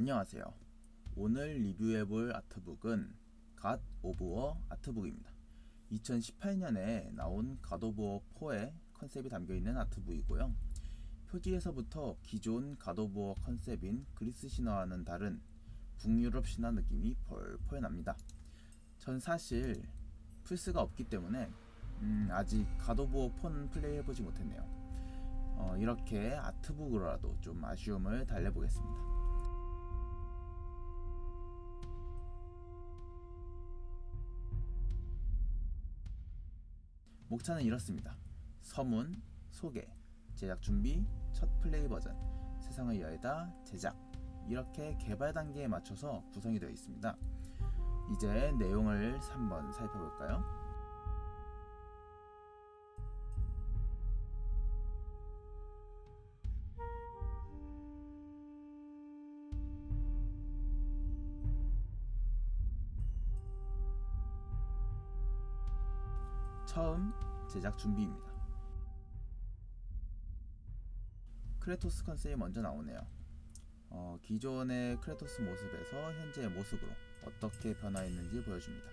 안녕하세요. 오늘 리뷰해볼 artbook은 God of War artbook입니다. 2018년에 나온 God of War 4의 컨셉이 담겨있는 artbook이고요. 표지에서부터 기존 God of War 컨셉인 그리스 신화와는 다른 북유럽 신화 느낌이 펄펄 납니다. 전 사실 플스가 없기 때문에 음, 아직 God of War 4는 플레이해보지 못했네요. 어, 이렇게 아트북으로라도 좀 아쉬움을 달래보겠습니다. 목차는 이렇습니다. 서문, 소개, 제작 준비, 첫 플레이 버전, 세상을 여에다 제작 이렇게 개발 단계에 맞춰서 구성이 되어 있습니다. 이제 내용을 한번 살펴볼까요? 처음 제작 준비입니다. 크레토스 컨셉이 먼저 나오네요. 어, 기존의 크레토스 모습에서 현재의 모습으로 어떻게 변화했는지 보여줍니다.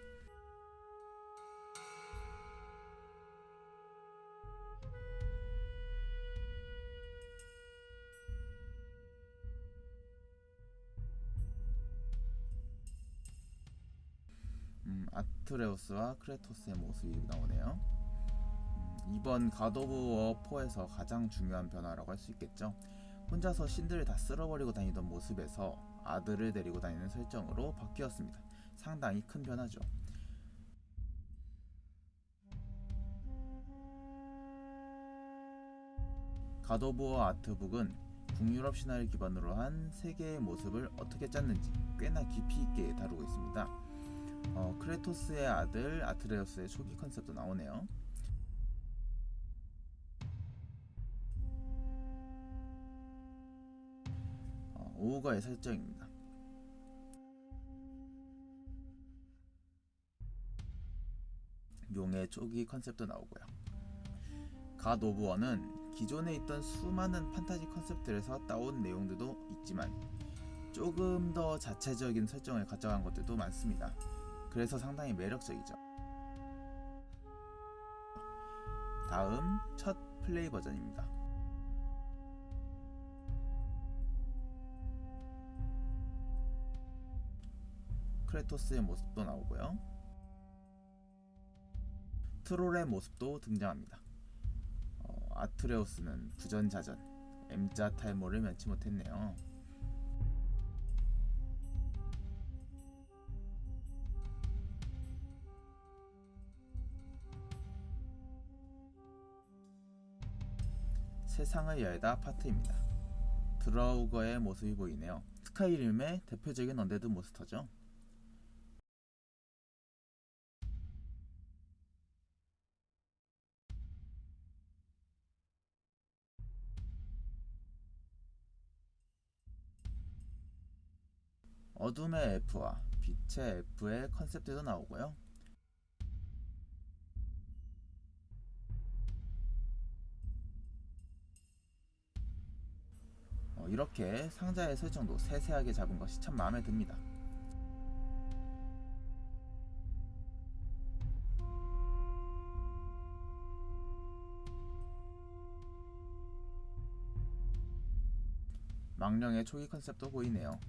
음, 아트레우스와 크레토스의 모습이 나오네요. 음, 이번 God of War 4에서 가장 중요한 변화라고 할 수 있겠죠. 혼자서 신들을 다 쓸어버리고 다니던 모습에서 아들을 데리고 다니는 설정으로 바뀌었습니다. 상당히 큰 변화죠. God of War artbook은 북유럽 신화를 기반으로 한 세계의 모습을 어떻게 짰는지 꽤나 깊이 있게 다루고 있습니다. 어, 크레토스의 아들 아트레우스의 초기 컨셉도 나오네요. 어, 오우거의 설정입니다. 용의 초기 컨셉도 나오고요. God of War는 기존에 있던 수많은 판타지 컨셉들에서 따온 내용들도 있지만 조금 더 자체적인 설정을 가져간 것들도 많습니다. 그래서 상당히 매력적이죠. 다음 첫 플레이 버전입니다. 크레토스의 모습도 나오고요. 트롤의 모습도 등장합니다. 어, 아트레우스는 부전자전 M자 탈모를 면치 못했네요. 세상을 열다 파트입니다. 드라우거의 모습이 보이네요. 스카이림의 대표적인 언데드 몬스터죠. 어둠의 F와 빛의 F의 컨셉들도 나오고요. 이렇게 상자의 설정도 세세하게 잡은 것이 참 마음에 듭니다. 망령의 초기 컨셉도 보이네요.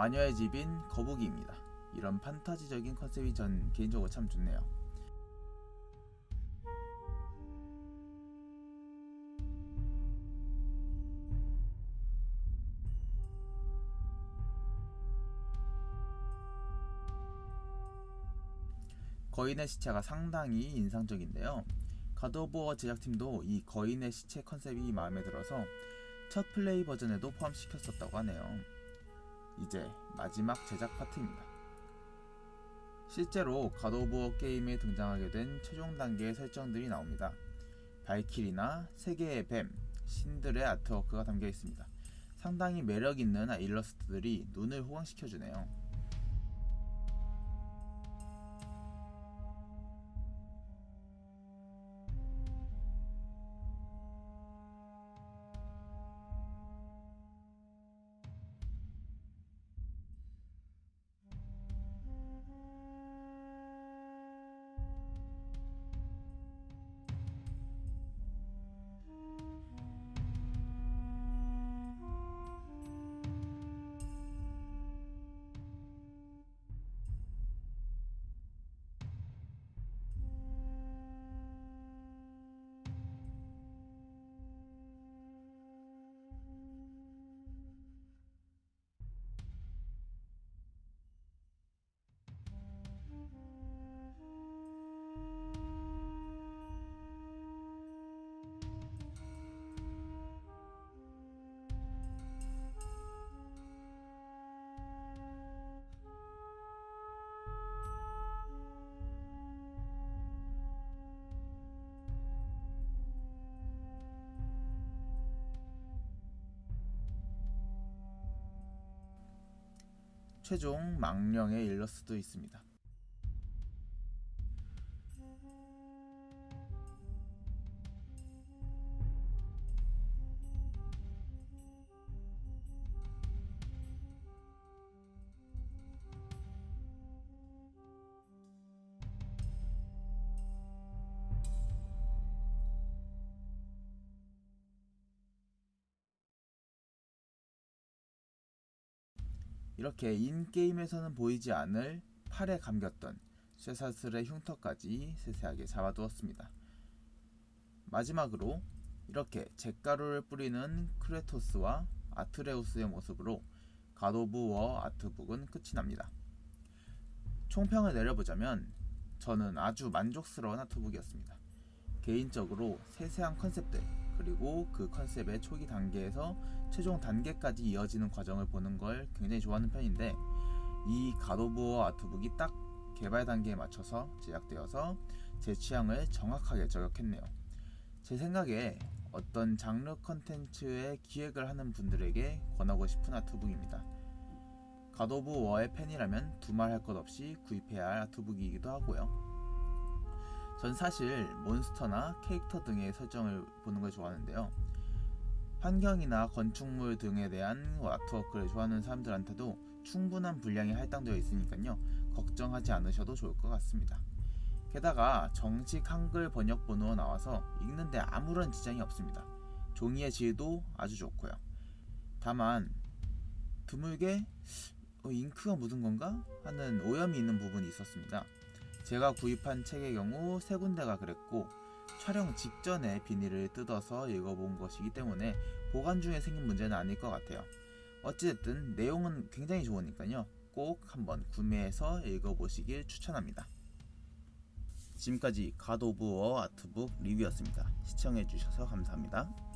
마녀의 집인 거북이입니다. 이런 판타지적인 컨셉이 전 개인적으로 참 좋네요. 거인의 시체가 상당히 인상적인데요. 가드오브워 제작팀도 이 거인의 시체 컨셉이 마음에 들어서 첫 플레이 버전에도 포함시켰었다고 하네요. 이제 마지막 제작 파트입니다. 실제로 워 게임에 등장하게 된 최종 단계의 설정들이 나옵니다. 발키리나 세계의 뱀, 신들의 아트워크가 담겨 있습니다. 상당히 매력 있는 일러스트들이 눈을 호강시켜주네요. 최종 망령에 이를 수도 있습니다. 이렇게 인게임에서는 보이지 않을 팔에 감겼던 쇠사슬의 흉터까지 세세하게 잡아두었습니다. 마지막으로 이렇게 잿가루를 뿌리는 크레토스와 아트레우스의 모습으로 가도브 워 아트북은 끝이 납니다. 총평을 내려보자면 저는 아주 만족스러운 아트북이었습니다. 개인적으로 세세한 컨셉들 그리고 그 컨셉의 초기 단계에서 최종 단계까지 이어지는 과정을 보는 걸 굉장히 좋아하는 편인데 이 가도부어 아트북이 딱 개발 단계에 맞춰서 제작되어서 제 취향을 정확하게 저격했네요. 제 생각에 어떤 장르 컨텐츠의 기획을 하는 분들에게 권하고 싶은 아트북입니다. 가도브 워의 팬이라면 두말할 것 없이 구입해야 할 아트북이기도 하고요. 전 사실 몬스터나 캐릭터 등의 설정을 보는 걸 좋아하는데요. 환경이나 건축물 등에 대한 아트워크를 좋아하는 사람들한테도 충분한 분량이 할당되어 있으니까요. 걱정하지 않으셔도 좋을 것 같습니다. 게다가 정식 한글 번역 번호가 나와서 읽는데 아무런 지장이 없습니다. 종이의 질도 아주 좋고요. 다만 드물게 어, 잉크가 묻은 건가 하는 오염이 있는 부분이 있었습니다. 제가 구입한 책의 경우 세 군데가 그랬고 촬영 직전에 비닐을 뜯어서 읽어본 것이기 때문에 보관 중에 생긴 문제는 아닐 것 같아요. 어찌됐든 내용은 굉장히 좋으니까요. 꼭 한번 구매해서 읽어보시길 추천합니다. 지금까지 God of War artbook 리뷰였습니다. 시청해주셔서 감사합니다.